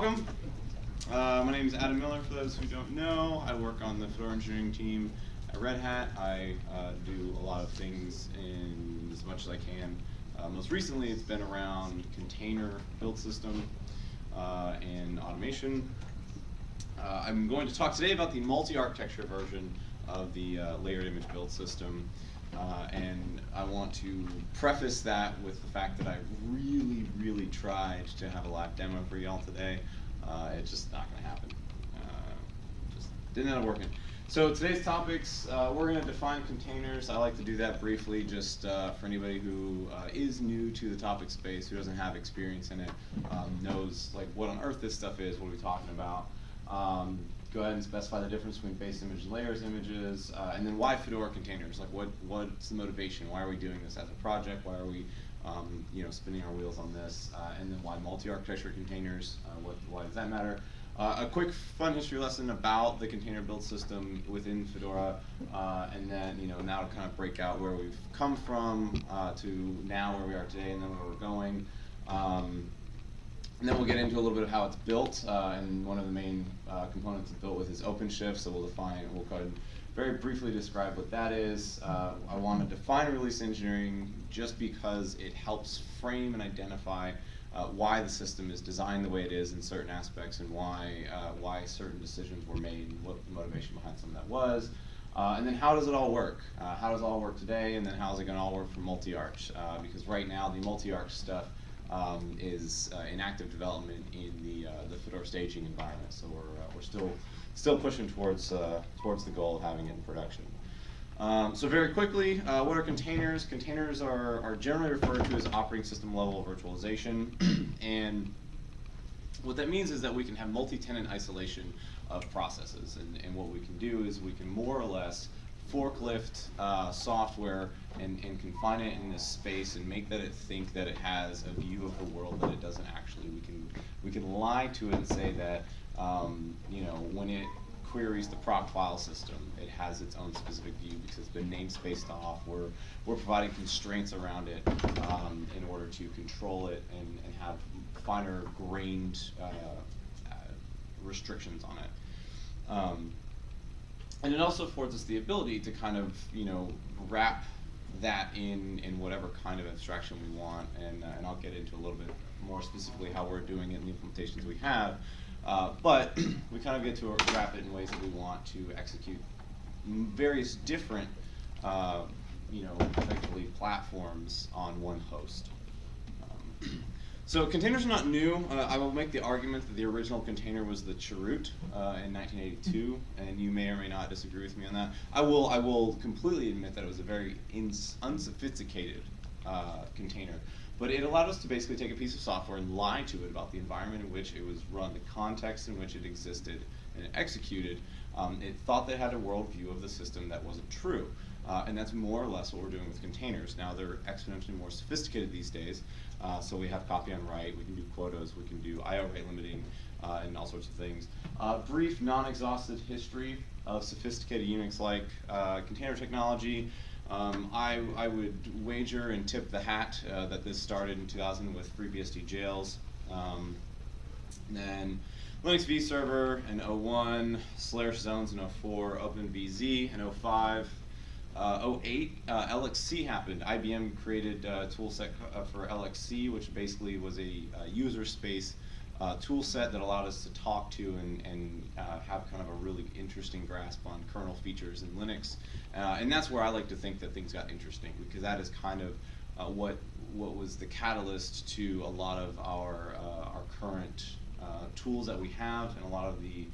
welcome. Uh, my name is Adam Miller, for those who don't know. I work on the Fedora engineering team at Red Hat. I uh, do a lot of things in as much as I can. Uh, most recently, it's been around container build system uh, and automation. Uh, I'm going to talk today about the multi-architecture version of the uh, layered image build system. Uh, and I want to preface that with the fact that I really, really tried to have a live demo for y'all today. Uh, it's just not going to happen. Uh, just didn't end up working. So today's topics, uh, we're going to define containers. I like to do that briefly just uh, for anybody who uh, is new to the topic space, who doesn't have experience in it, um, knows like what on earth this stuff is, what are we talking about. Um, go ahead and specify the difference between base image and layers images, uh, and then why Fedora containers? Like what what's the motivation? Why are we doing this as a project? Why are we um, you know spinning our wheels on this? Uh, and then why multi-architecture containers? Uh, what why does that matter? Uh, a quick fun history lesson about the container build system within Fedora, uh, and then you know now to kind of break out where we've come from uh, to now where we are today, and then where we're going. Um, and then we'll get into a little bit of how it's built, uh, and one of the main uh, components it's built with is OpenShift, so we'll define, we'll go ahead very briefly describe what that is. Uh, I want to define release engineering just because it helps frame and identify uh, why the system is designed the way it is in certain aspects and why, uh, why certain decisions were made and what the motivation behind some of that was. Uh, and then how does it all work? how does it all work today, and then how is it going to all work for multi-arch? because right now the multi-arch stuff um, is uh, in active development in the uh, the Fedora staging environment. So we're uh, we're still still pushing towards uh, towards the goal of having it in production. Um, so very quickly, uh, what are containers? Containers are, are generally referred to as operating system level virtualization, and what that means is that we can have multi-tenant isolation of processes, and, and what we can do is we can more or less forklift uh, software and, and confine it in this space and make that it think that it has a view of the world that it doesn't actually. We can we can lie to it and say that um, you know when it queries the proc file system, it has its own specific view because it's been namespaced off. We're we're providing constraints around it um, in order to control it and, and have finer grained uh, uh, restrictions on it. Um, and it also affords us the ability to kind of, you know, wrap that in in whatever kind of abstraction we want, and, uh, and I'll get into a little bit more specifically how we're doing it in the implementations we have. Uh, but we kind of get to wrap it in ways that we want to execute various different, uh, you know, effectively platforms on one host. Um, So containers are not new. Uh, I will make the argument that the original container was the Chroot uh, in 1982, and you may or may not disagree with me on that. I will. I will completely admit that it was a very unsophisticated uh, container, but it allowed us to basically take a piece of software and lie to it about the environment in which it was run, the context in which it existed, and it executed. Um, it thought that had a worldview of the system that wasn't true. Uh, and that's more or less what we're doing with containers. Now they're exponentially more sophisticated these days, uh, so we have copy on write, we can do quotas, we can do IO rate limiting, uh, and all sorts of things. Uh, brief, non-exhaustive history of sophisticated Unix-like uh, container technology. Um, I, I would wager and tip the hat uh, that this started in 2000 with FreeBSD jails. Um, then Linux vServer in 01, Solaris zones in 04, OpenVZ in 05, uh, 08, uh, LXC happened. IBM created a tool set uh, for LXC, which basically was a, a user space uh, tool set that allowed us to talk to and, and uh, have kind of a really interesting grasp on kernel features in Linux. Uh, and that's where I like to think that things got interesting because that is kind of uh, what what was the catalyst to a lot of our our current tools that we have and a lot of the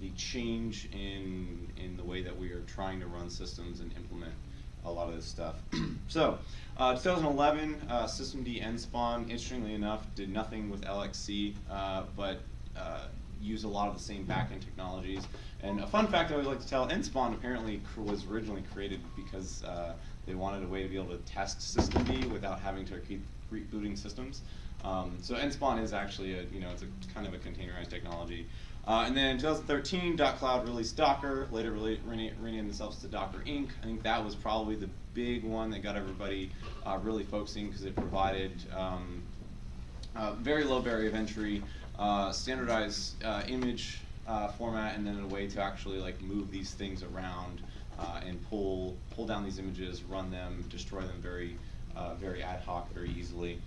the change in in the way that we are trying to run systems and implement a lot of this stuff. so, uh, 2011, uh, systemd nspawn, interestingly enough, did nothing with LXC, uh, but uh, used a lot of the same backend technologies. And a fun fact I always like to tell, nspawn apparently was originally created because uh, they wanted a way to be able to test systemd without having to keep rebooting systems. Um, so nspawn is actually a, you know, it's a kind of a containerized technology. Uh, and then in 2013, dotCloud released Docker, later renamed themselves to Docker Inc. I think that was probably the big one that got everybody uh, really focusing because it provided um, very low barrier of entry uh, standardized uh, image uh, format, and then a way to actually like move these things around and pull pull down these images, run them, destroy them very very ad hoc, very easily.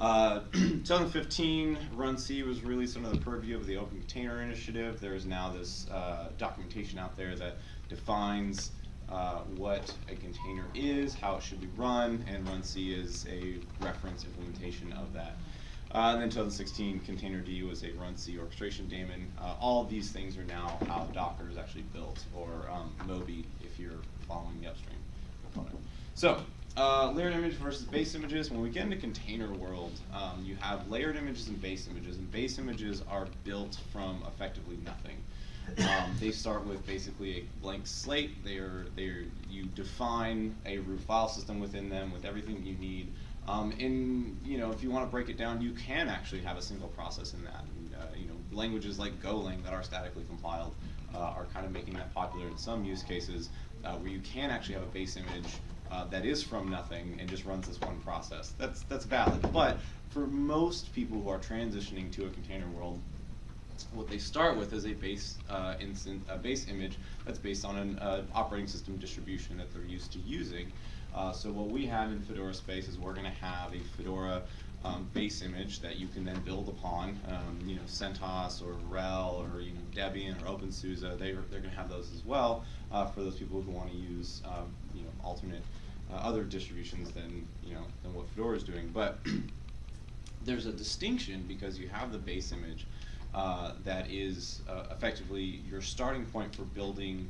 Uh, 2015, runC was released under the purview of the Open Container Initiative. There is now this uh, documentation out there that defines uh, what a container is, how it should be run, and runC is a reference implementation of that. Uh, and then 2016, containerd was a runC orchestration daemon. Uh, all of these things are now how Docker is actually built, or um, Moby if you're following the upstream component. So, uh, layered image versus base images. When we get into container world, um, you have layered images and base images, and base images are built from effectively nothing. Um, they start with basically a blank slate. They are, they are, you define a root file system within them with everything you need. Um, and you know, if you want to break it down, you can actually have a single process in that. And, uh, you know, languages like Golang that are statically compiled uh, are kind of making that popular in some use cases, uh, where you can actually have a base image uh, that is from nothing and just runs this one process. That's that's valid. But for most people who are transitioning to a container world, what they start with is a base uh, instant, a base image that's based on an uh, operating system distribution that they're used to using. Uh, so what we have in Fedora space is we're going to have a Fedora um, base image that you can then build upon. Um, you know, CentOS or RHEL or you know Debian or OpenSUSE, they they're going to have those as well uh, for those people who want to use um, you know alternate uh, other distributions than you know than what Fedora is doing. But there's a distinction because you have the base image uh, that is uh, effectively your starting point for building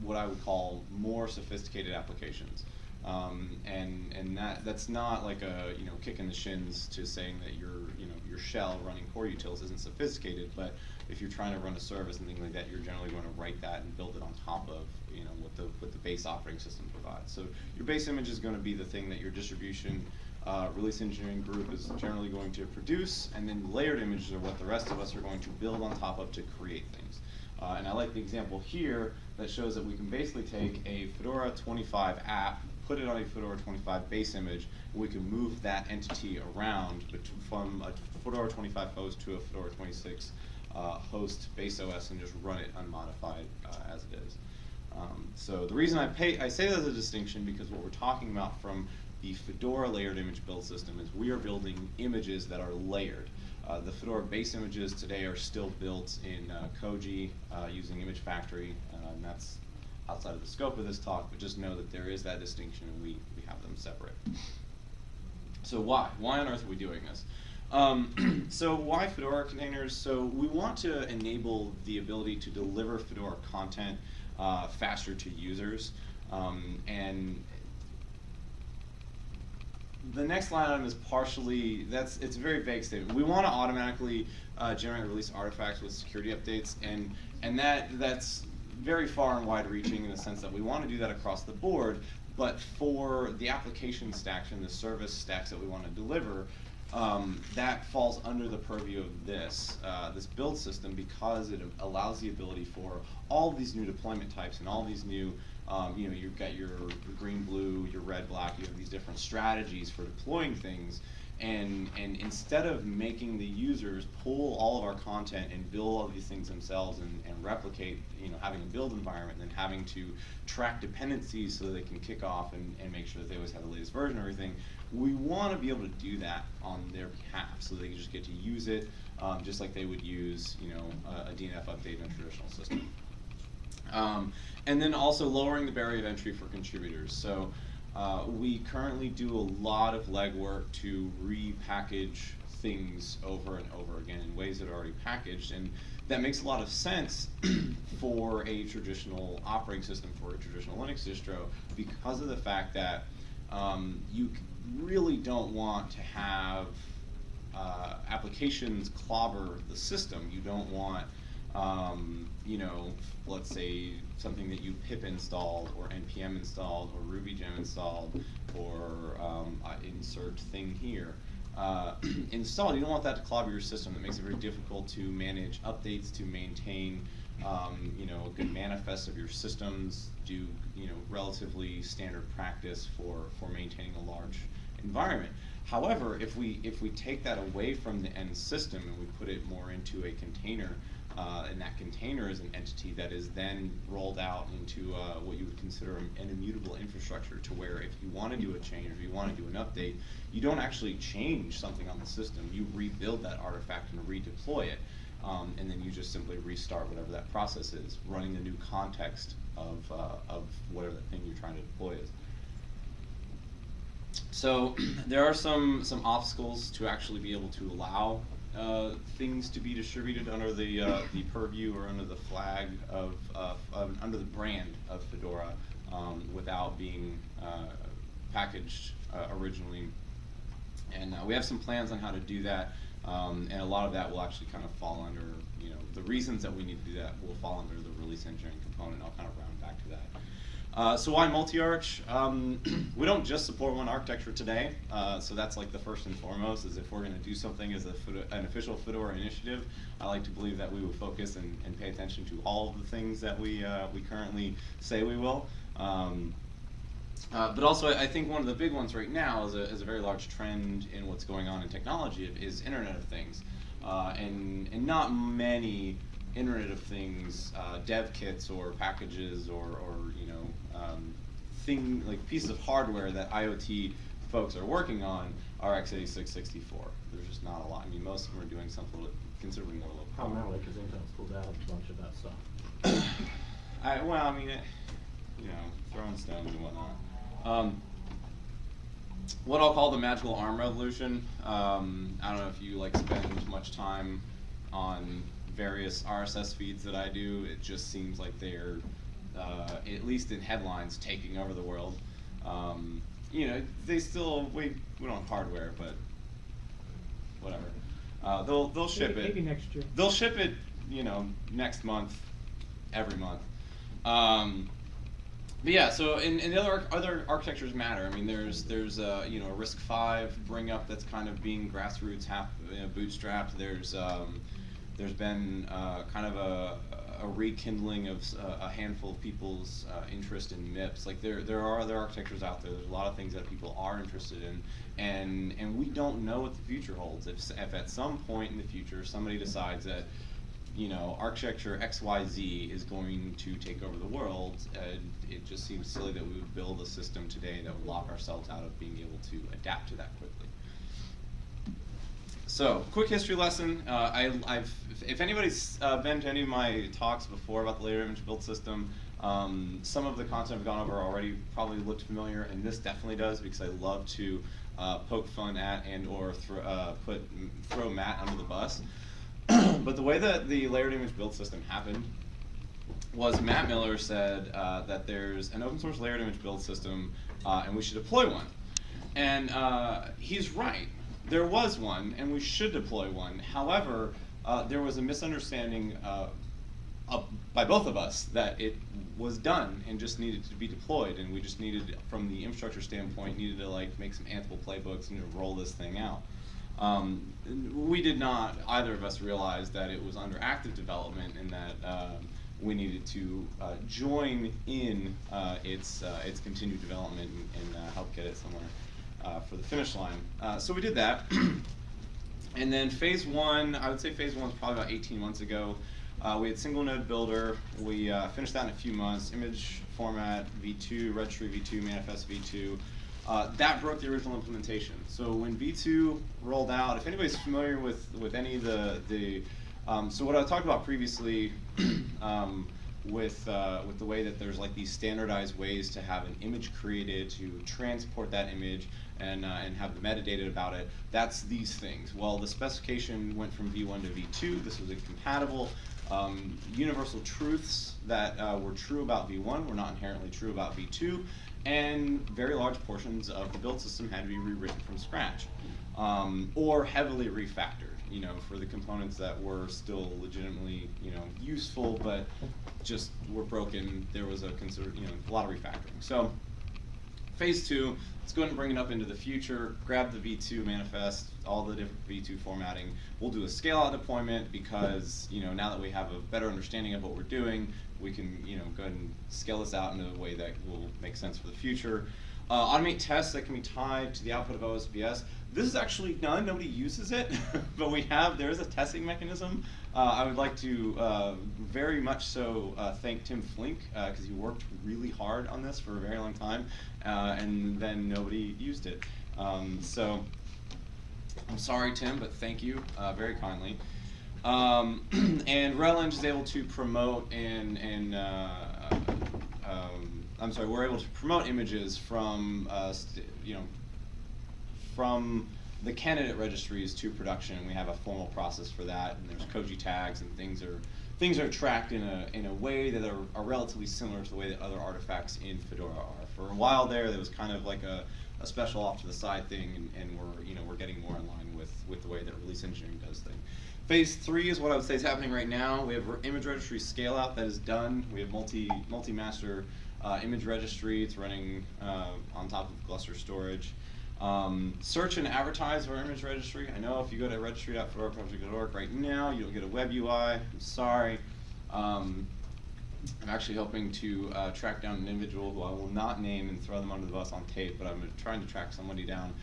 what I would call more sophisticated applications. Um, and and that that's not like a you know kick in the shins to saying that your you know your shell running core utils isn't sophisticated, but if you're trying to run a service and things like that, you're generally going to write that and build it on top of you know what the what the base operating system provides. So your base image is going to be the thing that your distribution uh, release engineering group is generally going to produce, and then layered images are what the rest of us are going to build on top of to create things. Uh, and I like the example here that shows that we can basically take a Fedora 25 app, put it on a Fedora 25 base image, and we can move that entity around from a Fedora 25 host to a Fedora 26 uh, host base OS and just run it unmodified uh, as it is. Um, so the reason I, pay, I say that as a distinction because what we're talking about from the Fedora layered image build system is we are building images that are layered. Uh, the Fedora base images today are still built in uh, Koji uh, using Image Factory, uh, and that's outside of the scope of this talk, but just know that there is that distinction and we, we have them separate. So why? Why on earth are we doing this? Um, so why Fedora containers? So we want to enable the ability to deliver Fedora content uh, faster to users. Um, and the next line item is partially, that's, it's a very vague statement. We want to automatically uh, generate release artifacts with security updates, and, and that, that's very far and wide reaching in the sense that we want to do that across the board, but for the application stacks and the service stacks that we want to deliver, um, that falls under the purview of this, uh, this build system because it allows the ability for all these new deployment types and all these new um, you know, you've got your, green, blue, your red, black. You have these different strategies for deploying things, and and instead of making the users pull all of our content and build all these things themselves and, and replicate, you know, having a build environment and then having to track dependencies so they can kick off and, and make sure that they always have the latest version of everything, we want to be able to do that on their behalf so they can just get to use it um, just like they would use, you know, a, a DNF update in a traditional system. Um, and then also lowering the barrier of entry for contributors. So uh, we currently do a lot of legwork to repackage things over and over again in ways that are already packaged. And that makes a lot of sense for a traditional operating system, for a traditional Linux distro, because of the fact that um, you really don't want to have uh, applications clobber the system. You don't want um, you know, let's say something that you pip installed or npm installed or rubygem installed or um, insert thing here. Uh, installed, you don't want that to clobber your system. That makes it very difficult to manage updates, to maintain, um, you know, a good manifest of your systems, do, you know, relatively standard practice for, for maintaining a large environment. However, if we if we take that away from the end system and we put it more into a container, uh, and that container is an entity that is then rolled out into uh, what you would consider an immutable infrastructure to where if you want to do a change or you want to do an update, you don't actually change something on the system. You rebuild that artifact and redeploy it. Um, and then you just simply restart whatever that process is, running the new context of, uh, of whatever that thing you're trying to deploy is. So there are some, some obstacles to actually be able to allow uh, things to be distributed under the uh, the purview or under the flag of, uh, of under the brand of Fedora um, without being uh, packaged uh, originally. And we have some plans on how to do that, um, and a lot of that will actually kind of fall under you know the reasons that we need to do that will fall under the release engineering component. I'll kind of round back to that. Uh, so why multi-arch? Um, we don't just support one architecture today, uh, so that's like the first and foremost, is if we're going to do something as a, an official Fedora initiative, I like to believe that we would focus and, and pay attention to all of the things that we, uh, we currently say we will. Um, uh, but also, I think one of the big ones right now is a, is a very large trend in what's going on in technology is Internet of Things. Uh, and, and not many Internet of Things uh, dev kits or packages or, or you know um, thing like pieces of hardware that IoT folks are working on are x86 64. There's just not a lot. I mean, most of them are doing something considerably more low power. Primarily because Intel's pulled out a bunch of that stuff. I, well, I mean, it, you know, throwing stones and whatnot. Um, what I'll call the magical ARM revolution. Um, I don't know if you like spend much time on various RSS feeds that I do. It just seems like they're uh, at least in headlines, taking over the world. Um, you know, they still we we don't have hardware, but whatever. Uh, they'll they'll ship maybe, it. Maybe next year. They'll ship it, you know, next month, every month. Um, but yeah, so and, and other other architectures matter. I mean, there's there's uh, you know a RISC-V bring up that's kind of being grassroots, half you know, bootstrapped. There's um, there's been uh, kind of a, a rekindling of uh, a handful of people's uh, interest in MIPS. Like there, there are other architectures out there. There's a lot of things that people are interested in, and and we don't know what the future holds. If, if at some point in the future somebody decides that, you know, architecture X Y Z is going to take over the world, uh, it just seems silly that we would build a system today that would lock ourselves out of being able to adapt to that quickly. So, quick history lesson. Uh, I, have if anybody's uh, been to any of my talks before about the layered image build system, um, some of the content I've gone over already probably looked familiar, and this definitely does because I love to uh, poke fun at and or thro uh, put throw Matt under the bus. but the way that the layered image build system happened was Matt Miller said uh, that there's an open source layered image build system uh, and we should deploy one. And he's right there was one, and we should deploy one. However, uh, there was a misunderstanding uh, by both of us that it was done and just needed to be deployed, and we just needed, from the infrastructure standpoint, needed to like make some Ansible playbooks and roll this thing out. Um, we did not, either of us, realize that it was under active development and that um, we needed to uh, join in uh, its uh, its continued development and, and uh, help get it somewhere uh, for the finish line. Uh, so we did that. and then phase one, I would say phase one was probably about 18 months ago. Uh, we had single node builder. We uh, finished that in a few months. Image format v2, registry v2, manifest v2. Uh, that broke the original implementation. So when v2 rolled out, if anybody's familiar with, with any of the, the um, so what I talked about previously um, with uh, with the way that there's like these standardized ways to have an image created to transport that image and uh, and have the metadata about it. That's these things. Well, the specification went from V1 to V2. This was incompatible. Um, universal truths that uh, were true about V1 were not inherently true about V2, and very large portions of the build system had to be rewritten from scratch um, or heavily refactored you know, for the components that were still legitimately, you know, useful, but just were broken, there was a consider, you know, a lot of refactoring. So phase two, let's go ahead and bring it up into the future, grab the V2 manifest, all the different V2 formatting. We'll do a scale out deployment because, you know, now that we have a better understanding of what we're doing, we can, you know, go ahead and scale this out in a way that will make sense for the future. Uh, automate tests that can be tied to the output of OSBS. This is actually none, nobody uses it, but we have, there is a testing mechanism. Uh, I would like to uh, very much so uh, thank Tim Flink, because he worked really hard on this for a very long time, uh, and then nobody used it. Um, so, I'm sorry, Tim, but thank you uh, very kindly. Um, and RelEng is able to promote and, and uh, um, I'm sorry, we're able to promote images from, uh, you know, from the candidate registries to production. We have a formal process for that, and there's Koji tags and things are things are tracked in a in a way that are, are relatively similar to the way that other artifacts in Fedora are. For a while there, there was kind of like a, a special off to the side thing, and, and we're you know we're getting more in line with with the way that release engineering does things. Phase three is what I would say is happening right now. We have image registry scale out that is done. We have multi multi master uh, image registry. It's running uh, on top of Gluster storage. Um, search and advertise our image registry. I know if you go to registry.fedoraproject.org right now, you'll get a web UI. I'm sorry. Um, I'm actually hoping to uh, track down an individual who I will not name and throw them under the bus on tape, but I'm trying to track somebody down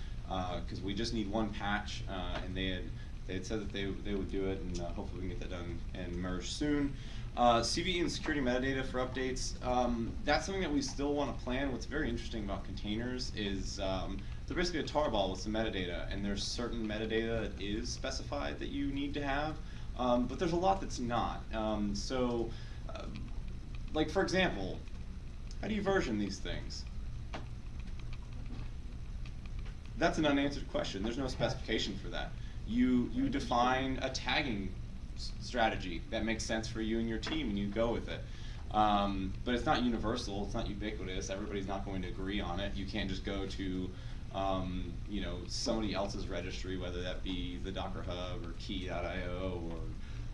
because we just need one patch, uh, and they had they had said that they they would do it, and uh, hopefully we can get that done and merged soon. Uh, CVE and security metadata for updates. Um, that's something that we still want to plan. What's very interesting about containers is um, they're basically a tarball with some metadata, and there's certain metadata that is specified that you need to have, um, but there's a lot that's not. Um, so, uh, like for example, how do you version these things? That's an unanswered question. There's no specification for that. You you define a tagging strategy that makes sense for you and your team, and you go with it. Um, but it's not universal. It's not ubiquitous. Everybody's not going to agree on it. You can't just go to um, you know somebody else's registry, whether that be the Docker Hub or Quay.io or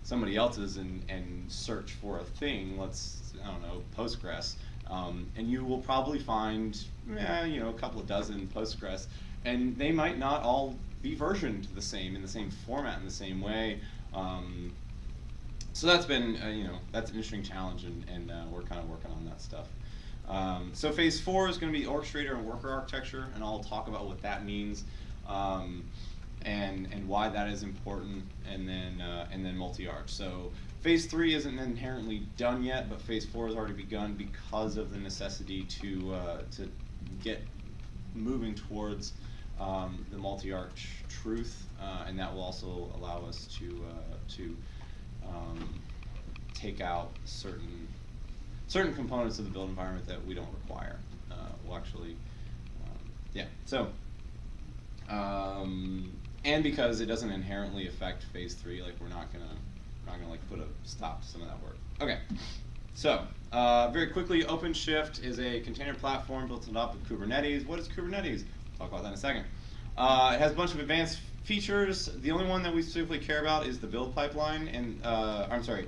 somebody else's, and and search for a thing. Let's I don't know Postgres, um, and you will probably find eh, you know a couple of dozen Postgres, and they might not all be versioned the same in the same format in the same way. Um, so that's been uh, you know that's an interesting challenge, and, and uh, we're kind of working on that stuff. Um, so phase four is going to be orchestrator and worker architecture, and I'll talk about what that means. Um, and and why that is important, and then uh, and then multi-arch. So phase three isn't inherently done yet, but phase four has already begun because of the necessity to uh, to get moving towards um, the multi-arch truth, uh, and that will also allow us to uh, to um, take out certain certain components of the build environment that we don't require. Uh, we'll actually, um, yeah. So um, and because it doesn't inherently affect phase three, like we're not gonna, we're not gonna like put a stop to some of that work. Okay, so uh, very quickly, OpenShift is a container platform built on top of Kubernetes. What is Kubernetes? Talk about that in a second. Uh, it has a bunch of advanced features. The only one that we specifically care about is the build pipeline, and uh, I'm sorry,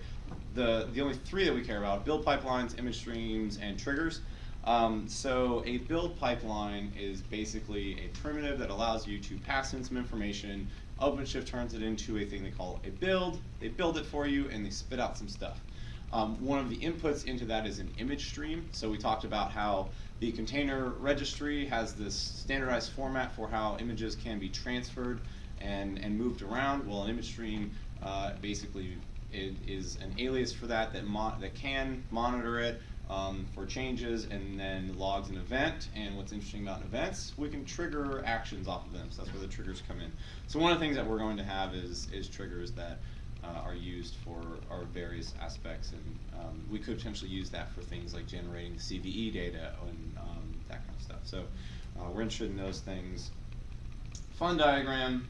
the the only three that we care about: build pipelines, image streams, and triggers. Um, so a build pipeline is basically a primitive that allows you to pass in some information. OpenShift turns it into a thing they call a build. They build it for you and they spit out some stuff. Um, one of the inputs into that is an image stream. So we talked about how the container registry has this standardized format for how images can be transferred and, and moved around. Well, an image stream uh, basically it is an alias for that that, that can monitor it, um, for changes and then logs an event. And what's interesting about events, we can trigger actions off of them. So that's where the triggers come in. So one of the things that we're going to have is, is triggers that uh, are used for our various aspects. And um, we could potentially use that for things like generating CVE data and um, that kind of stuff. So uh, we're interested in those things. Fun diagram.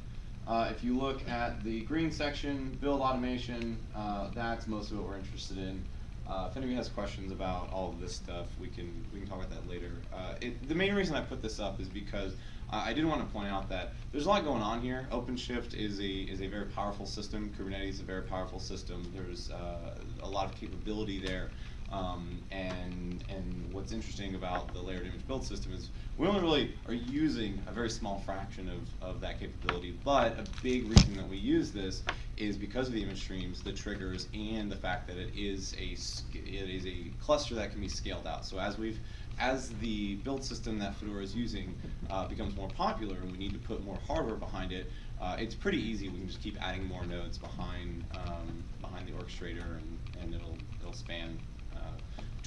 Uh, if you look at the green section, build automation, uh, that's most of what we're interested in. Uh, if anybody has questions about all of this stuff, we can we can talk about that later. Uh, it, the main reason I put this up is because I did want to point out that there's a lot going on here. OpenShift is a is a very powerful system. Kubernetes is a very powerful system. There's uh, a lot of capability there. Um, and and what's interesting about the layered image build system is we only really are using a very small fraction of, of that capability. But a big reason that we use this is because of the image streams, the triggers, and the fact that it is a it is a cluster that can be scaled out. So as we've as the build system that Fedora is using uh, becomes more popular and we need to put more hardware behind it, uh, it's pretty easy. We can just keep adding more nodes behind um, behind the orchestrator, and, and it'll it'll span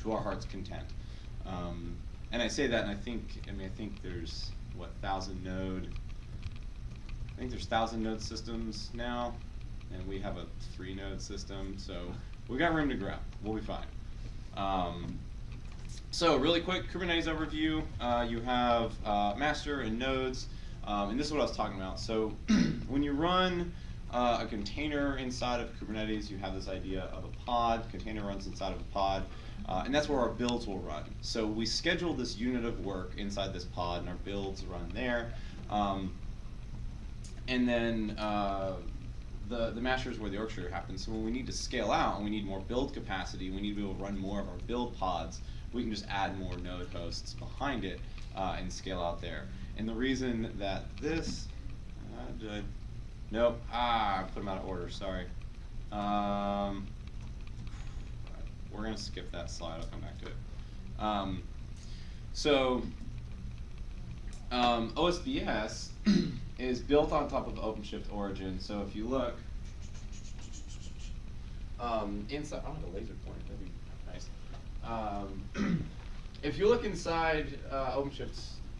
to our heart's content. Um, and I say that, and I think I mean I think there's what thousand node. I think there's thousand node systems now, and we have a three node system, so we got room to grow. We'll be fine. Um, so really quick Kubernetes overview. Uh, you have uh, master and nodes, um, and this is what I was talking about. So when you run uh, a container inside of Kubernetes, you have this idea of a pod. Container runs inside of a pod, uh, and that's where our builds will run. So we schedule this unit of work inside this pod, and our builds run there. Um, and then uh, the, the master is where the orchestrator happens. So when we need to scale out and we need more build capacity, we need to be able to run more of our build pods, we can just add more node hosts behind it uh, and scale out there. And the reason that this, uh, did I, nope, ah, I put them out of order, sorry. Um, we're gonna skip that slide, I'll come back to it. Um, so, um, OSBS is built on top of OpenShift Origin. So if you look, um, inside, I don't have a laser pointer. That'd be nice. Um, if you look inside uh,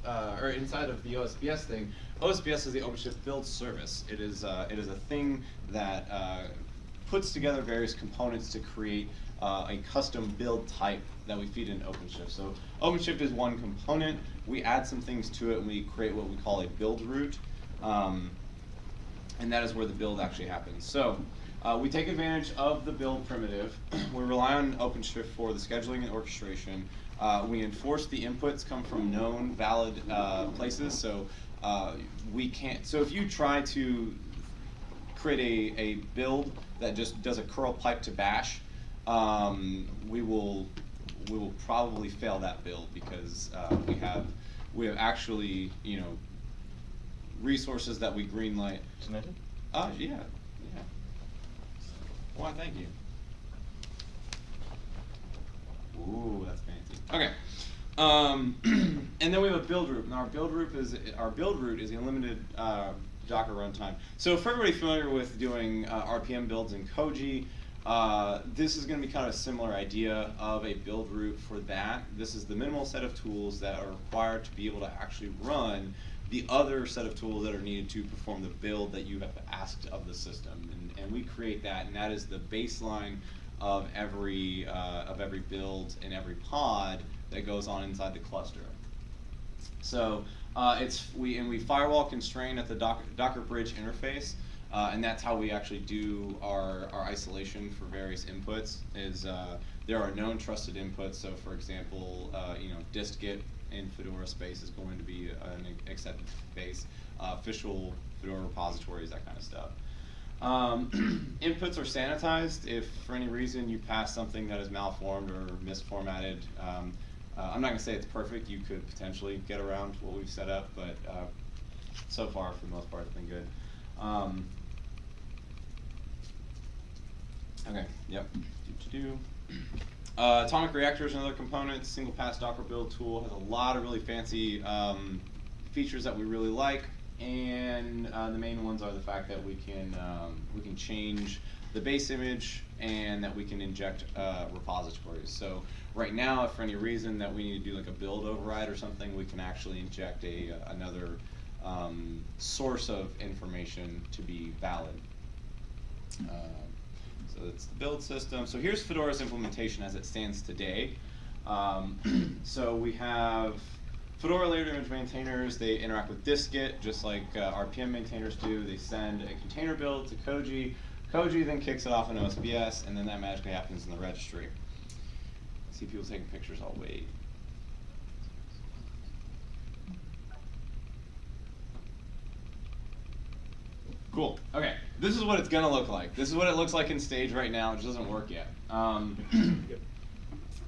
uh, or inside of the OSBS thing, OSBS is the OpenShift build service. It is uh, it is a thing that uh, puts together various components to create uh, a custom build type that we feed into OpenShift. So OpenShift is one component. We add some things to it and we create what we call a buildroot. Um, and that is where the build actually happens. So uh, we take advantage of the build primitive. we rely on OpenShift for the scheduling and orchestration. Uh, we enforce the inputs come from known valid uh, places. So uh, we can't. So if you try to create a, a build that just does a curl pipe to bash, um, we will we will probably fail that build because uh, we have we have actually you know resources that we greenlight. Submitted? Oh yeah, yeah. Why? Thank you. Ooh, that's fancy. Okay. Um, and then we have a build root, Now our build root is our buildroot is a limited uh, Docker runtime. So for everybody familiar with doing uh, RPM builds in Koji, uh, this is going to be kind of a similar idea of a buildroot for that. This is the minimal set of tools that are required to be able to actually run the other set of tools that are needed to perform the build that you have asked of the system. And, and we create that, and that is the baseline of every, uh, of every build and every pod that goes on inside the cluster. So uh, it's we and we firewall constrain at the Docker, Docker Bridge interface, uh, and that's how we actually do our, our isolation for various inputs. Is uh, there are known trusted inputs. So for example, uh, you know distgit in Fedora space is going to be an accepted space. Uh, official Fedora repositories, that kind of stuff. Um, inputs are sanitized if for any reason you pass something that is malformed or misformatted. Um, uh, I'm not going to say it's perfect. You could potentially get around what we've set up, but uh, so far, for the most part, it's been good. Um, okay, yep. Do-do-do. Uh, Atomic Reactor is another component. Single pass Docker build tool has a lot of really fancy um, features that we really like, and uh, the main ones are the fact that we can um, we can change the base image and that we can inject uh, repositories. So right now, if for any reason that we need to do like a build override or something, we can actually inject a uh, another um, source of information to be valid. Uh, so it's the build system. So here's Fedora's implementation as it stands today. Um, so we have Fedora layered image maintainers, they interact with distgit just like uh, RPM maintainers do. They send a container build to Koji. Koji then kicks it off in OSBS, and then that magically happens in the registry. See people taking pictures, I'll wait. Cool. Okay. This is what it's gonna look like. This is what it looks like in stage right now. It just doesn't work yet. Um,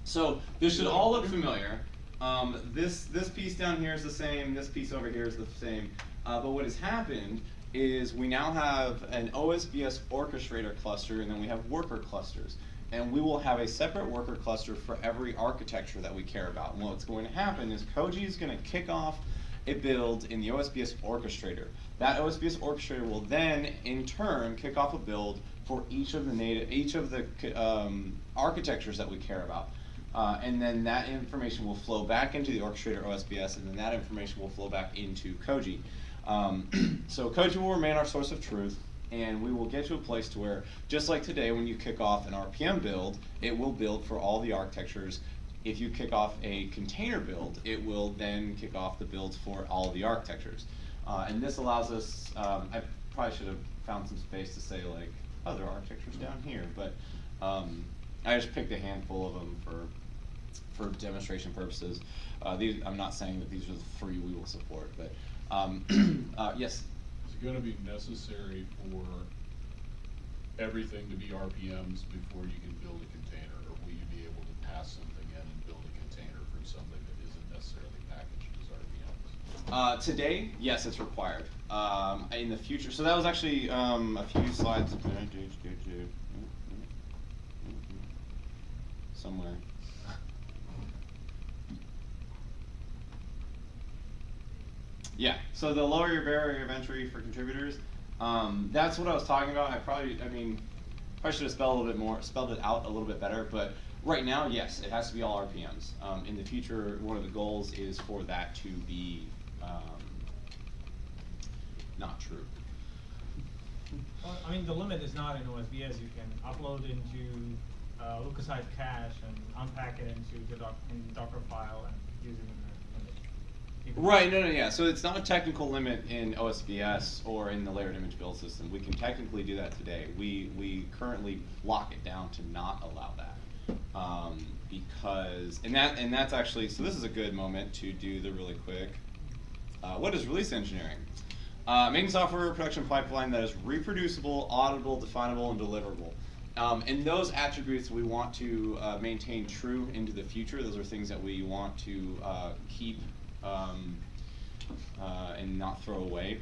so this should all look familiar. Um, this this piece down here is the same. This piece over here is the same. Uh, but what has happened is we now have an OSBS orchestrator cluster, and then we have worker clusters. and we will have a separate worker cluster for every architecture that we care about. And what's going to happen is Koji is going to kick off a build in the OSBS orchestrator. That OSBS orchestrator will then, in turn, kick off a build for each of the native, each of the um, architectures that we care about. Uh, and then that information will flow back into the orchestrator OSBS, and then that information will flow back into Koji. Um, so Koji will remain our source of truth, and we will get to a place to where, just like today, when you kick off an RPM build, it will build for all the architectures. If you kick off a container build, it will then kick off the builds for all the architectures. Uh, and this allows us, um, I probably should have found some space to say like, other architectures down here, but um, I just picked a handful of them for for demonstration purposes. Uh, these, I'm not saying that these are the three we will support, but um, uh, yes. Is it gonna be necessary for everything to be RPMs before you can build a container? Or will you be able to pass something in and build a container from something that isn't necessarily packaged as RPMs? Uh, today, yes, it's required. Um, in the future, so that was actually um, a few slides. Somewhere. Yeah, so the lower your barrier of entry for contributors, um, that's what I was talking about. I probably, I mean, probably should have spelled a little bit more, spelled it out a little bit better. But right now, yes, it has to be all RPMs. Um, in the future, one of the goals is for that to be um, not true. Well, I mean, the limit is not in OSBS, you can upload into, uh, lookaside cache and unpack it into the doc, in Docker file and use it in the, in the. Right, no, no, yeah. So it's not a technical limit in OSBS or in the layered image build system. We can technically do that today. We we currently lock it down to not allow that um, because and that and that's actually so this is a good moment to do the really quick. Uh, what is release engineering? Uh, making software production pipeline that is reproducible, auditable, definable, and deliverable. Um, and those attributes we want to uh, maintain true into the future. Those are things that we want to uh, keep um, uh, and not throw away.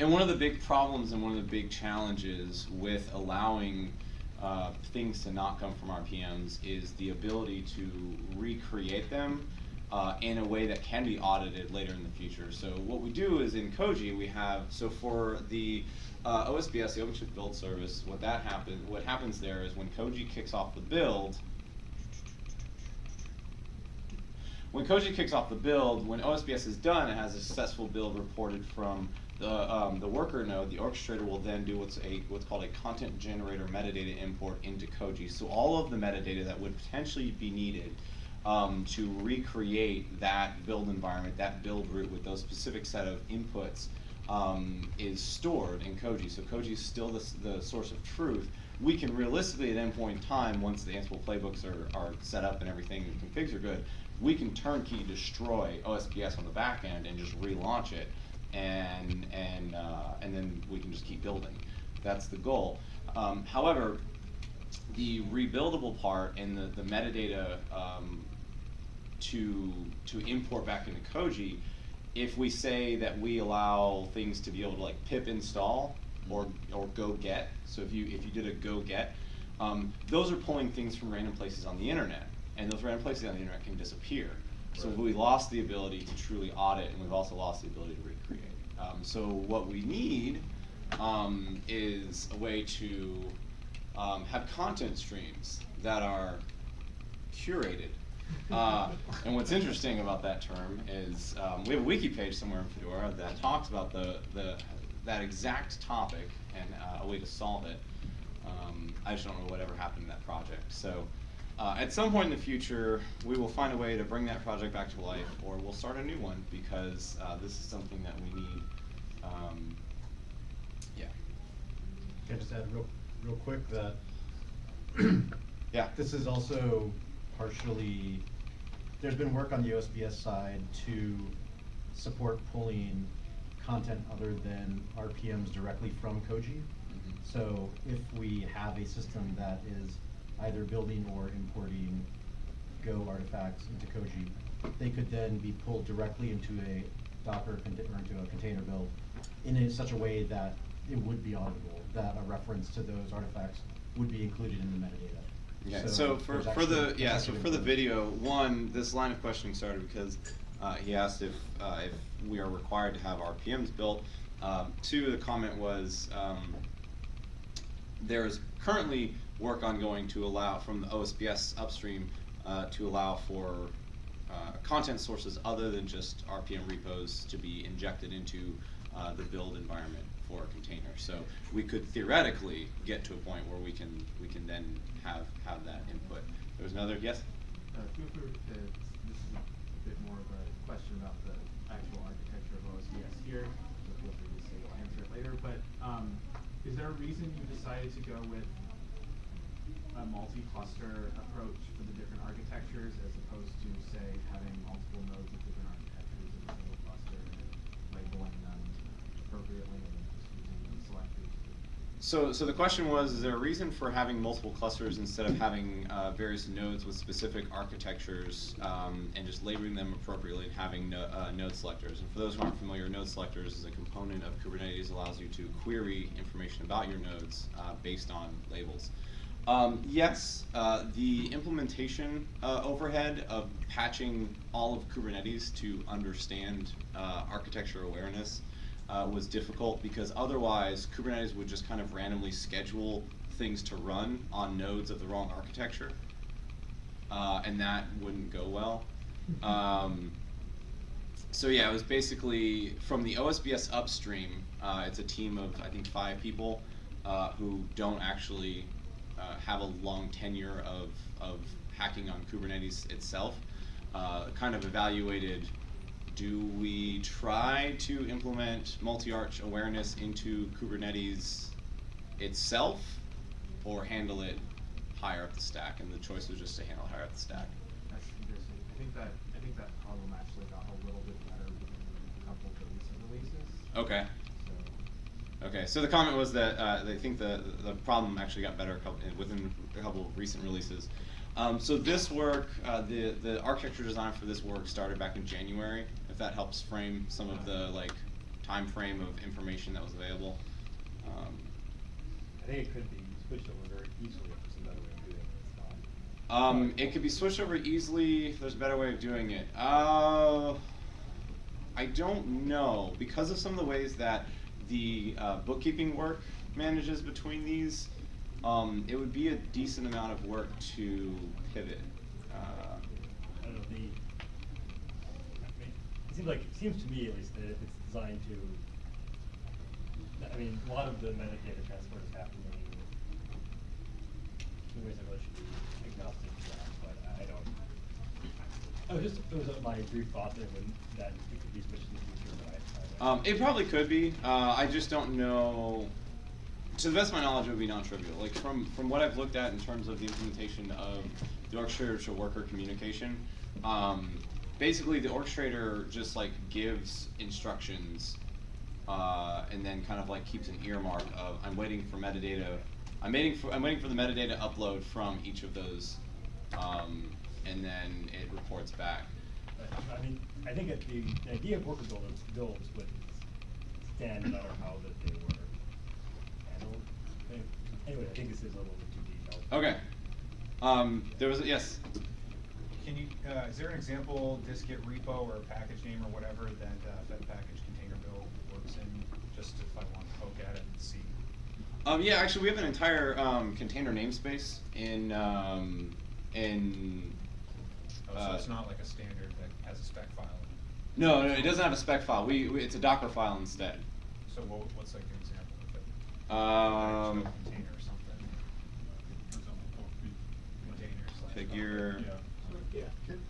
And one of the big problems and one of the big challenges with allowing uh, things to not come from RPMs is the ability to recreate them uh, in a way that can be audited later in the future. So what we do is in Koji we have so for the uh, OSBS, the OpenShift Build Service, what that happens, what happens there is when Koji kicks off the build, when Koji kicks off the build, when OSBS is done, it has a successful build reported from the, um, the worker node. The orchestrator will then do what's a what's called a content generator metadata import into Koji. So all of the metadata that would potentially be needed um, to recreate that build environment, that buildroot with those specific set of inputs, um, is stored in Koji. So Koji is still the, the source of truth. We can realistically at any point in time, once the Ansible playbooks are, are set up and everything and configs are good, we can turnkey destroy OSBS on the back end and just relaunch it, and and uh, and then we can just keep building. That's the goal. Um, however, the rebuildable part and the, the metadata um, to to import back into Koji, if we say that we allow things to be able to like pip install or or go get, so if you if you did a go get, um, those are pulling things from random places on the internet, and those random places on the internet can disappear. So Right. we lost the ability to truly audit, and we've also lost the ability to recreate. Um, so what we need um, is a way to um, have content streams that are curated. Uh, and what's interesting about that term is um, we have a wiki page somewhere in Fedora that talks about the, the that exact topic and uh, a way to solve it. Um, I just don't know whatever happened to that project. So uh, at some point in the future, we will find a way to bring that project back to life, or we'll start a new one because uh, this is something that we need. Um, yeah. Can I just add real, real quick that Yeah. this is also partially, there's been work on the OSBS side to support pulling content other than RPMs directly from Koji. Mhm. So if we have a system that is either building or importing Go artifacts into Koji, they could then be pulled directly into a Docker or into a container build in a, such a way that it would be auditable, that a reference to those artifacts would be included in the metadata. Okay, so for, for the, yeah, so for the video, one, this line of questioning started because, uh, he asked if, uh, if we are required to have RPMs built. Um, two, the comment was, um, there is currently work ongoing to allow, from the OSBS upstream, uh, to allow for, uh, content sources other than just RPM repos to be injected into, uh, the build environment for a container. So we could theoretically get to a point where we can, we can then have, have that input. There was another, yes? Uh, feel free to, this is a bit more of a question about the actual architecture of OSBS here, so feel free to say you'll answer it later, but, um, is there a reason you decided to go with a multi-cluster approach for the different architectures as opposed to, say, having multiple nodes of different architectures in a single cluster and labeling them appropriately and just using them selectively? So, so the question was, is there a reason for having multiple clusters instead of having uh, various nodes with specific architectures um, and just labeling them appropriately and having no, uh, node selectors? And for those who aren't familiar, node selectors is a component of Kubernetes that allows you to query information about your nodes uh, based on labels. Um, yes, uh, the implementation uh, overhead of patching all of Kubernetes to understand uh, architecture awareness uh, was difficult because otherwise Kubernetes would just kind of randomly schedule things to run on nodes of the wrong architecture, uh, and that wouldn't go well. Um, so yeah, it was basically from the OSBS upstream. Uh, it's a team of I think five people uh, who don't actually uh, have a long tenure of of hacking on Kubernetes itself. Uh, kind of evaluated do we try to implement multi-arch awareness into Kubernetes itself or handle it higher up the stack? And the choice was just to handle higher up the stack. That's interesting. I think that, I think that problem actually got a little bit better within a couple of recent releases. Okay. So, Okay, so the comment was that uh, they think the the problem actually got better a couple, within a couple of recent releases. Um, so this work, uh, the the architecture design for this work started back in January. If that helps frame some of the like time frame of information that was available. Um, I think it could be switched over very easily if there's a better way of doing it. Um, it could be switched over easily if there's a better way of doing it. Uh, I don't know because of some of the ways that the uh, bookkeeping work manages between these. Um, it would be a decent amount of work to pivot. Uh, I don't know, the, I mean, it seems like, it seems to me at least that if it's designed to, I mean, a lot of the metadata transport is happening in ways that really should be agnostic to that, but I don't. Was just, it was my brief thought there when, that it could be switched in the future, but I, I. Um, it probably could be. Uh, I just don't know. To the best of my knowledge, it would be non-trivial. Like from from what I've looked at in terms of the implementation of the to worker communication, um, basically the orchestrator just like gives instructions, uh, and then kind of like keeps an earmark of I'm waiting for metadata. I'm waiting for I'm waiting for the metadata upload from each of those, um, and then it reports back. I mean, I think that the, the idea of worker builds, builds would stand no matter how that they were handled. Anyway, I think this is a little bit too detailed. Okay. Um, there was a, yes. Can you, uh, is there an example dist-git repo or package name or whatever that uh, Fed package container build works in, just if I want to poke at it and see? Um, yeah, actually, we have an entire um, container namespace in um, in. Oh, so uh, it's not like a standard that has a spec file in it? No, no, it doesn't have a spec file. We, we it's a Docker file instead. So what, what's like an example of it? Um, Container or something? Figure- yeah.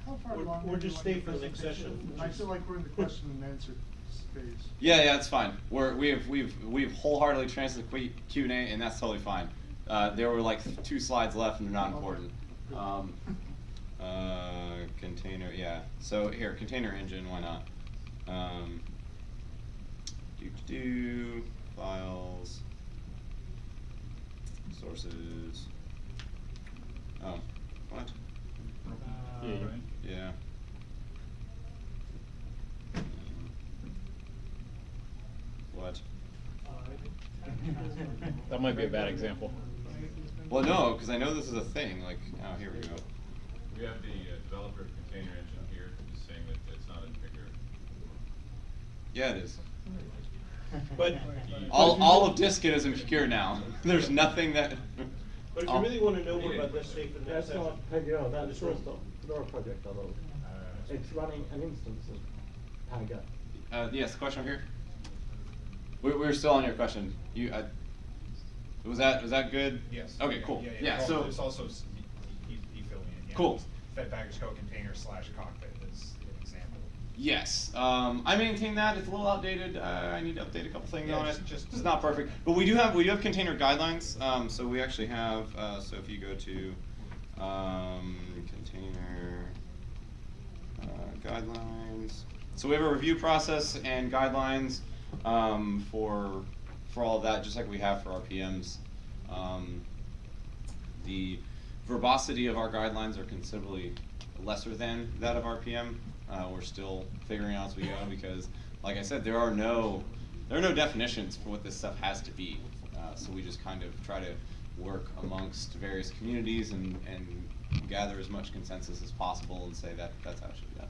Can- How far Or- along or are you just on stay your for the next presentation? session, I feel like we're in the question and answer phase. Yeah, yeah, it's fine. We're we've we've we've wholeheartedly transferred the Q and A, and that's totally fine. Uh, there were like two slides left, and they're not important. Um, uh, container, yeah. So here, container engine, why not? Um, do do files, sources. Oh, what? Yeah, you- Yeah. What? That might be a bad example. Well, no, because I know this is a thing. Like, oh, here we go. We have the uh, developer of container engine here, just saying that it's not in Pagure. Yeah, it is. But. All, all of dist-git is insecure now. There's nothing that. But if you really wanna know more about this, stay for the next That's session. not Pagure, that's Just just roll. the Fedora project, although it's running an instance of Pagure. Uh, yes, question over here. We, we're still on your question. You, I, was that, was that good? Yes. Okay, cool. Yeah, Yeah, well, so. There's also, s- he, he he filled me in, yeah. Cool. Fed package co-container slash cockpit is an example. Yes, um, I maintain that. It's a little outdated. Uh, I need to update a couple things Yeah, on it. just- just it's not perfect, but we do have we do have container guidelines. Um, so we actually have. Uh, so if you go to um, container uh, guidelines, so we have a review process and guidelines um, for for all of that, just like we have for RPMs. Um, the verbosity of our guidelines are considerably lesser than that of RPM. Uh, we're still figuring out as we go because, like I said, there are no there are no definitions for what this stuff has to be. Uh, so we just kind of try to work amongst various communities and, and gather as much consensus as possible and say that that's how it should be done.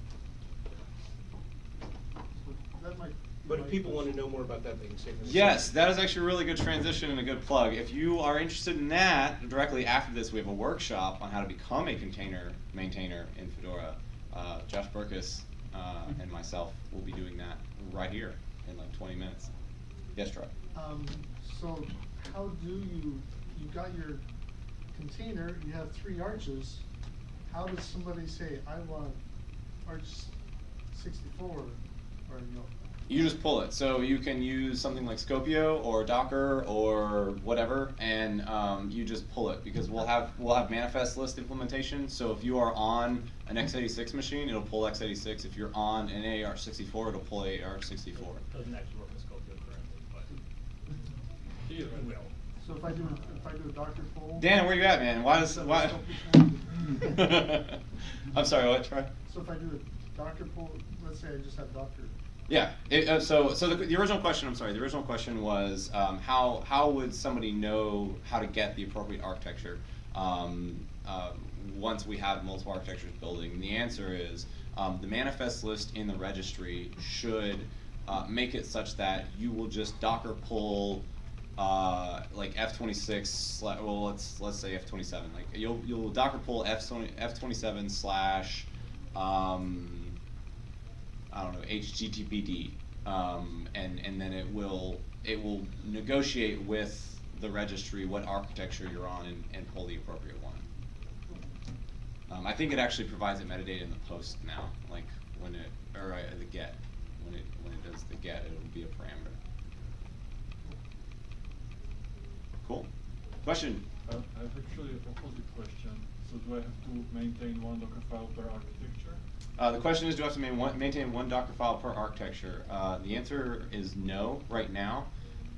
That might. But if people wanna know more about that, they can say for. Yes, that is actually a really good transition and a good plug. If you are interested in that, directly after this, we have a workshop on how to become a container maintainer in Fedora. Uh, Josh Burkus uh, and myself will be doing that right here in like 20 minutes. Yes, Troy. Um, so how do you, you got your container, you have three arches. How does somebody say, I want arch sixty-four, or, you know, You just pull it. So you can use something like Skopeo or Docker or whatever, and um, you just pull it because we'll have we'll have manifest list implementation. So if you are on an x86 machine, it'll pull x86. If you're on an AR64, it'll pull AR64. Doesn't actually work with Skopeo currently, but it will. So if I do, if I do a Docker pull. Dan, where are you at, man? Why does why? I'm sorry. What? Try. So if I do a Docker pull, let's say I just have Docker, Yeah. It, uh, so, so the, the original question, I'm sorry, the original question was um, how how would somebody know how to get the appropriate architecture um, uh, once we have multiple architectures building? And the answer is um, the manifest list in the registry should uh, make it such that you will just Docker pull uh, like F26. Well, let's let's say F27. Like you'll you'll Docker pull F20 F27 slash. Um, I don't know HTTPD, um, and and then it will it will negotiate with the registry what architecture you're on and, and pull the appropriate one. Um, I think it actually provides it metadata in the post now, like when it or uh, the get when it when it does the get, it'll be a parameter. Cool. Question. I I have actually a opposite question. So do I have to maintain one Docker file per architecture? Uh, the question is, do I have to main one, maintain one Docker file per architecture? Uh, the answer is no right now.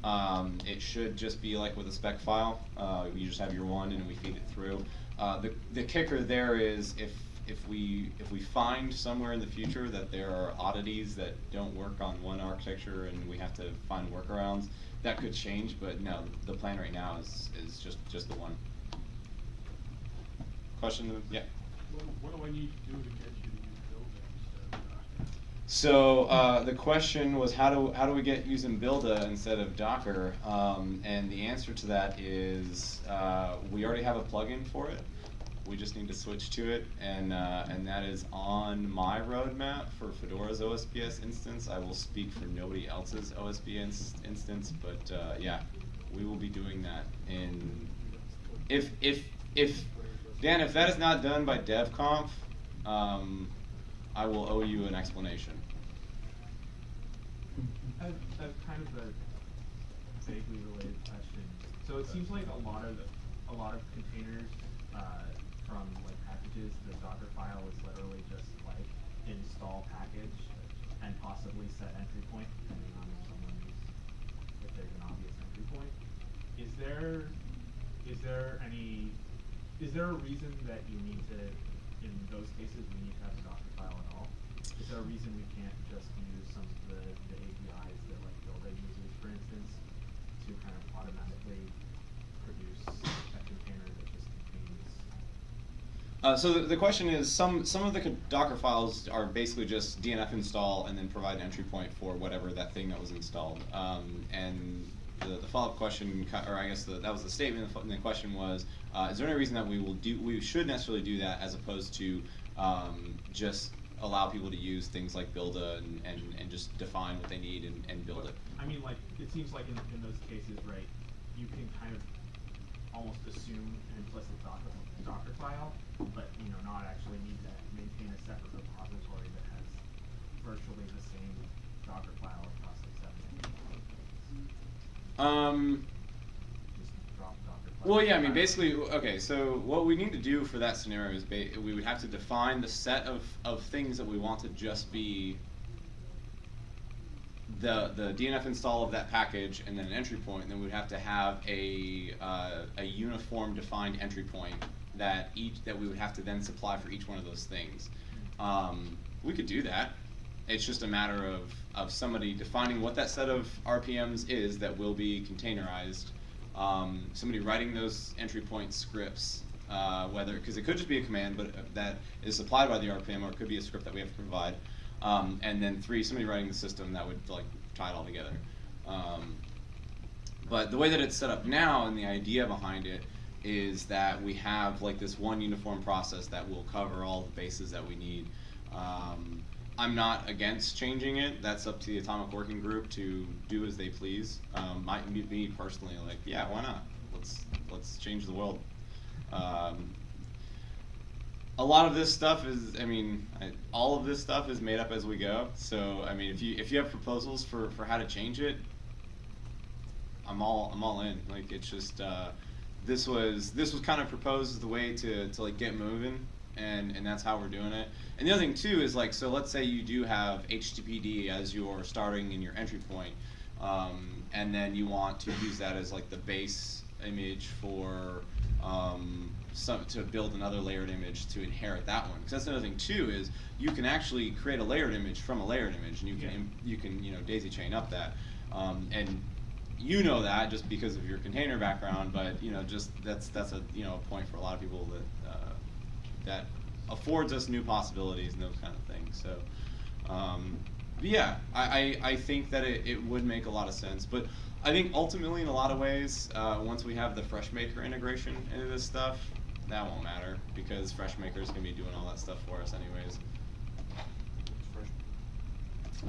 Um, it should just be like with a spec file. Uh, you just have your one and we feed it through. Uh, the, the kicker there is if, if we if we find somewhere in the future that there are oddities that don't work on one architecture and we have to find workarounds, that could change. But no, the plan right now is, is just just the one. Question? Yeah. What, what do I need to do to get you to use instead of Docker? So uh, the question was how do how do we get using Buildah instead of Docker? Um, and the answer to that is uh, we already have a plugin for it. We just need to switch to it, and uh, and that is on my roadmap for Fedora's OSBS instance. I will speak for nobody else's OSBS instance, but uh, yeah, we will be doing that. In if if if Dan, if that is not done by DevConf, um, I will owe you an explanation. I have, kind of a vaguely related question. So it seems like a lot of a lot of containers from like packages, the Docker file is literally just like install package and possibly set entry point depending on if if there's an obvious entry point. Is there is there any is there a reason that you need to in those cases we need to have a Docker file at all? Is there a reason we can't just use some of the, the APIs that like Buildah uses, for instance, to kind of automatically produce a container that just Uh, so the, the question is, some some of the Docker files are basically just DNF install and then provide an entry point for whatever that thing that was installed. Um, and the, the follow-up question, or I guess the, that was the statement. The, and the question was, uh, is there any reason that we will do, we should necessarily do that as opposed to um, just allow people to use things like Buildah and, and, and just define what they need and, and build it? I mean, like, it seems like in, in those cases, right, you can kind of almost assume an implicit Docker, Docker file, but, you know, not actually need to maintain a separate repository that has virtually the same Docker file across the seven. Um, Just drop Docker file. Well, yeah, I mean, basically, okay, so what we need to do for that scenario is ba- we would have to define the set of, of things that we want to just be the, the DNF install of that package and then an entry point, and then we'd have to have a, uh, a uniform defined entry point that each, that we would have to then supply for each one of those things. Um, we could do that. It's just a matter of, of somebody defining what that set of RPMs is that will be containerized. Um, somebody writing those entry point scripts, uh, whether because it could just be a command, but uh, that is supplied by the RPM, or it could be a script that we have to provide. Um, and then three, somebody writing the system that would like tie it all together. Um, but the way that it's set up now, and the idea behind it, is that we have like this one uniform process that will cover all the bases that we need. Um, I'm not against changing it. That's up to the Atomic Working Group to do as they please. Um, me, me personally, like, yeah, why not? Let's let's change the world. Um, a lot of this stuff is, I mean, I, all of this stuff is made up as we go. So, I mean, if you if you have proposals for for how to change it, I'm all I'm all in. Like it's just uh, this was this was kind of proposed as the way to to like get moving, and and that's how we're doing it. And the other thing too is like so let's say you do have HTTPD as your starting in your entry point, um, and then you want to use that as like the base image for um, some to build another layered image to inherit that one. Because that's another thing too is you can actually create a layered image from a layered image, and you can Yeah. you can you know daisy chain up that, um, and you know that just because of your container background, but you know just that's that's a you know a point for a lot of people that uh, that affords us new possibilities and those kind of things. So. Um, yeah, I, I, I think that it, it would make a lot of sense. But I think ultimately, in a lot of ways, uh, once we have the FreshMaker integration into this stuff, that won't matter because FreshMaker is going to be doing all that stuff for us anyways.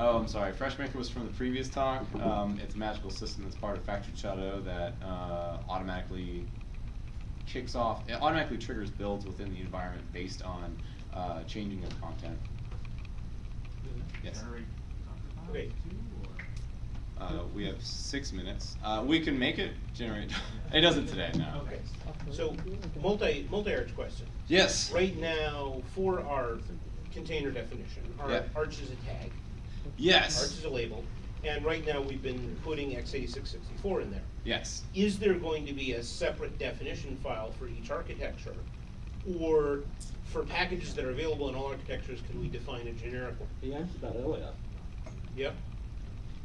Oh, I'm sorry. FreshMaker was from the previous talk. Um, it's a magical system that's part of Factory Shadow that uh, automatically kicks off, it automatically triggers builds within the environment based on uh, changing of content. Yes. Generate Okay. Uh, we have six minutes. Uh, we can make it generate. it doesn't today, no. Okay. So, multi, multi-arch question. Yes. Right now, for our container definition, our Yeah. arch is a tag. Yes. Arch is a label, and right now we've been putting x86 64 in there. Yes. Is there going to be a separate definition file for each architecture? Or for packages that are available in all architectures, can we define a generic one? He answered that earlier. Oh, yep.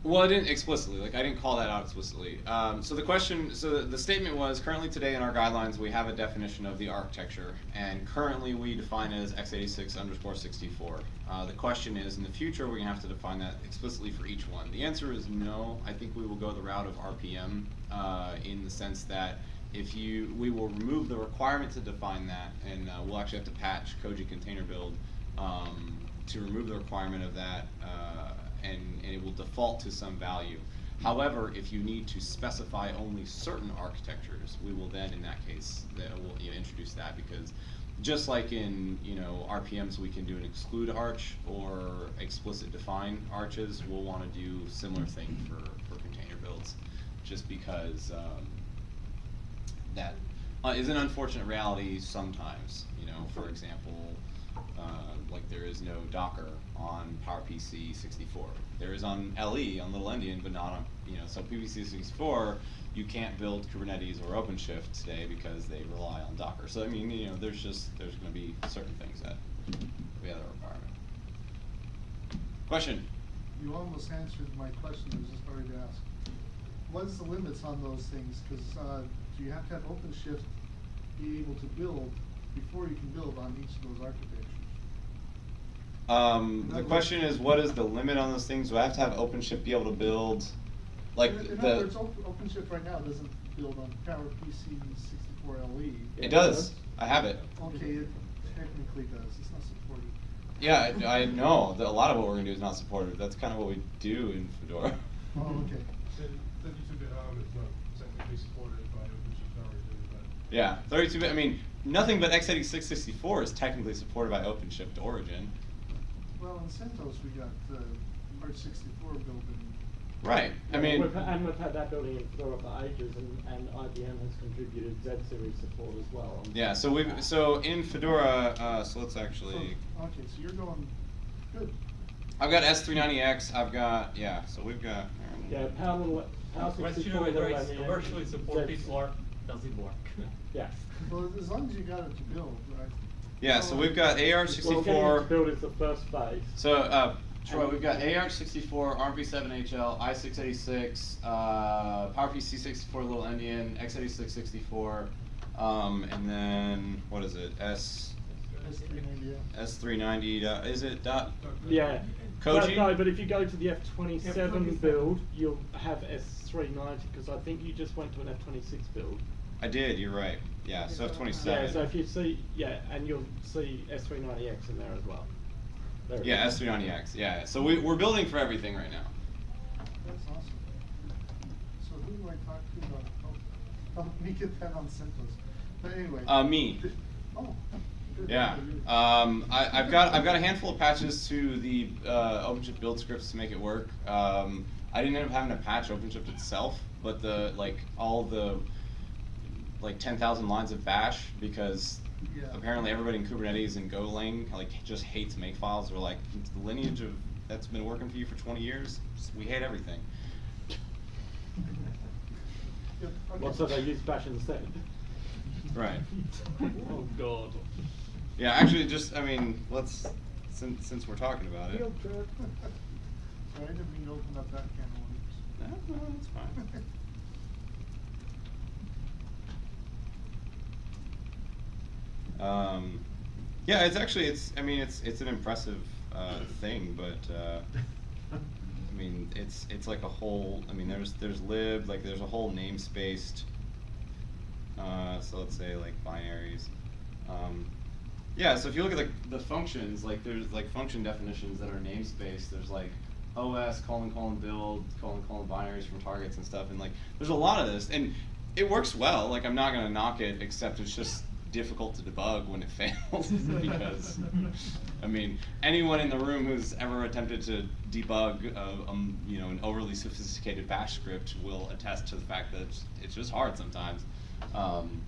Well, I didn't explicitly. Like I didn't call that out explicitly. Um, so the question, so the statement was currently today in our guidelines we have a definition of the architecture, and currently we define it as x86 underscore 64. Uh, the question is, in the future, we're gonna have to define that explicitly for each one. The answer is no. I think we will go the route of RPM uh, in the sense that if you, we will remove the requirement to define that, and uh, we'll actually have to patch Koji Container Build um, to remove the requirement of that. And, and it will default to some value. However, if you need to specify only certain architectures, we will then, in that case, that will you know, introduce that because just like in you know RPMs, we can do an exclude arch or explicit define arches. We'll want to do similar thing for for container builds, just because um, that uh, is an unfortunate reality sometimes. You know, for example, uh, like there is no Docker on PowerPC 64. There is on LE on Little Endian, but not on you know. So PPC 64, you can't build Kubernetes or OpenShift today because they rely on Docker. So I mean, you know, there's just there's going to be certain things that we have a requirement. Question. You almost answered my question, I was just going to ask. What is the limits on those things? Cause, uh, do you have to have OpenShift be able to build before you can build on each of those architectures? Um, the question words- is, what is the limit on those things? Do I have to have OpenShift be able to build, like In- In the? other words, OpenShift right now doesn't build on PowerPC sixty-four LE. It does. I have it. Okay, it technically does, it's not supported. Yeah, I, I know that a lot of what we're gonna do is not supported. That's kind of what we do in Fedora. Oh, okay. Then, thirty-two bit ARM is not technically supported by OpenShift Origin, but. Yeah, 32 bit. I mean, nothing but x86 64 is technically supported by OpenShift Origin. Well, in CentOS, we got, the Arch sixty-four built in. Right. I mean, we've, and we've had that building in Fedora for ages, and, and IBM has contributed Z series support as well. yeah. So we've so in Fedora. Uh, so let's actually. So- Okay, so you're going, good. I've got S390X. I've got yeah. So we've got. Yeah, Power Little, Power Question sixty-four. whether Little commercially supported Z- or does it work? Yeah. Well, as long as you got it to build, right? Yeah. So we've got Well, getting it to AR64. build is the first phase. So, uh, Troy, we've got AR64, RP7HL, i686, uh, PowerPC 64 Little Endian, x86 64, um, and then, what is it, S, S three ninety, yeah. S390, is it dot? Yeah. Koji? No, no, but if you go to the F twenty-seven F27. build, you'll have S three ninety, because I think you just went to an F twenty-six build. I did, you're right. Yeah, so F27. Yeah, so if you see, yeah, and you'll see S three ninety X in there as well. There Yeah. S390X, yeah. So we, we're building for everything right now. That's awesome. So who do I talk to about, oh, help me get that on CentOS. But anyway. Uh, me. Th- Oh. Yeah, um, I, I've got I've got a handful of patches to the uh, OpenShift build scripts to make it work. Um, I didn't end up having to patch OpenShift itself, but the like all the like ten thousand lines of Bash because Yeah. apparently everybody in Kubernetes and Golang like just hates makefiles. They're like it's the lineage of that's been working for you for twenty years. We hate everything. Good, Well, okay. so they use Bash instead. Right. Oh, God. Yeah, actually, just I mean, let's since since we're talking about it. Sorry, I didn't mean to open up that can of worms. No, no, that's fine. Um, yeah, it's actually it's I mean it's it's an impressive uh, thing, but uh, I mean it's it's like a whole I mean there's there's lib like there's a whole namespaced. Uh, so let's say like binaries. Um, yeah, so if you look at the, the functions, like there's like function definitions that are namespaced. There's like OS colon colon build colon colon binaries from targets and stuff, and like there's a lot of this, and it works well. Like I'm not gonna knock it, except it's just difficult to debug when it fails because I mean anyone in the room who's ever attempted to debug a, um, you know an overly sophisticated bash script will attest to the fact that it's, it's just hard sometimes. Um,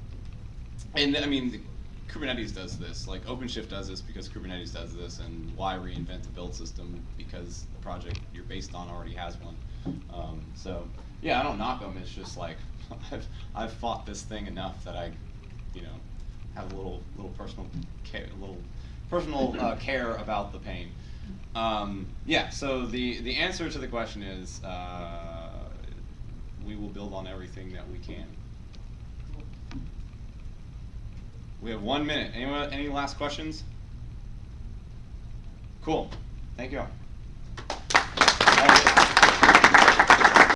and I mean, the- Kubernetes does this. Like OpenShift does this because Kubernetes does this, and why reinvent the build system because the project you're based on already has one. Um, so yeah, I don't knock them. It's just like I've I've fought this thing enough that I, you know, have a little little personal care, little personal uh, care about the pain. Um, yeah. So the the answer to the question is uh, we will build on everything that we can. We have one minute. Anyone, any last questions? Cool. Thank you all.